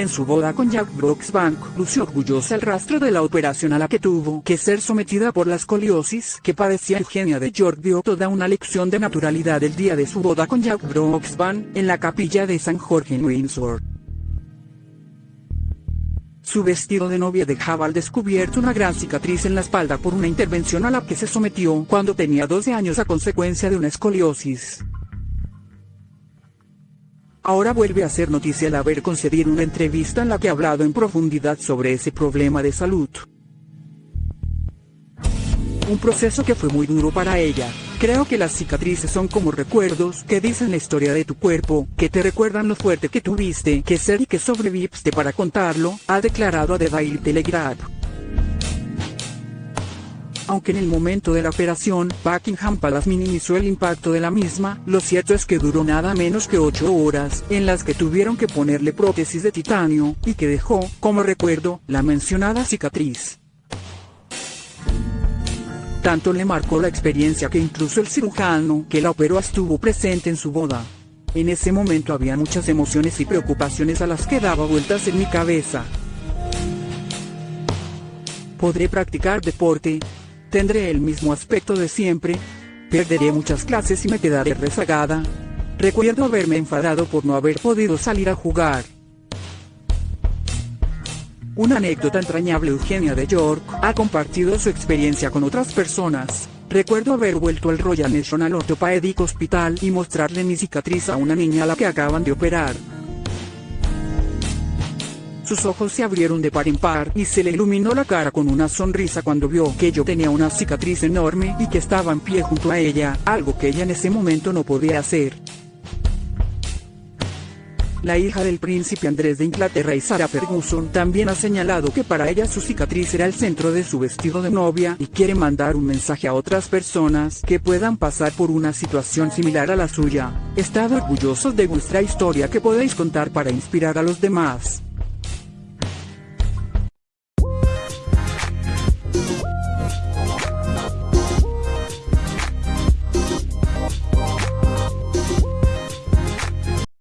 En su boda con Jack Brooksbank, lució orgullosa el rastro de la operación a la que tuvo que ser sometida por la escoliosis que padecía Eugenia de York dio toda una lección de naturalidad el día de su boda con Jack Brooksbank, en la capilla de San Jorge en Windsor. Su vestido de novia dejaba al descubierto una gran cicatriz en la espalda por una intervención a la que se sometió cuando tenía 12 años a consecuencia de una escoliosis. Ahora vuelve a ser noticia el haber concedido una entrevista en la que ha hablado en profundidad sobre ese problema de salud. Un proceso que fue muy duro para ella. Creo que las cicatrices son como recuerdos que dicen la historia de tu cuerpo, que te recuerdan lo fuerte que tuviste que ser y que sobreviviste para contarlo, ha declarado a The Daily Telegraph. Aunque en el momento de la operación, Buckingham Palace minimizó el impacto de la misma, lo cierto es que duró nada menos que 8 horas, en las que tuvieron que ponerle prótesis de titanio, y que dejó, como recuerdo, la mencionada cicatriz. Tanto le marcó la experiencia que incluso el cirujano que la operó estuvo presente en su boda. En ese momento había muchas emociones y preocupaciones a las que daba vueltas en mi cabeza. ¿Podré practicar deporte? Tendré el mismo aspecto de siempre. Perderé muchas clases y me quedaré rezagada. Recuerdo haberme enfadado por no haber podido salir a jugar. Una anécdota entrañable Eugenia de York ha compartido su experiencia con otras personas. Recuerdo haber vuelto al Royal National Orthopedic Hospital y mostrarle mi cicatriz a una niña a la que acaban de operar. Sus ojos se abrieron de par en par y se le iluminó la cara con una sonrisa cuando vio que yo tenía una cicatriz enorme y que estaba en pie junto a ella, algo que ella en ese momento no podía hacer. La hija del príncipe Andrés de Inglaterra y Sarah Ferguson también ha señalado que para ella su cicatriz era el centro de su vestido de novia y quiere mandar un mensaje a otras personas que puedan pasar por una situación similar a la suya. Estad orgullosos de vuestra historia que podéis contar para inspirar a los demás.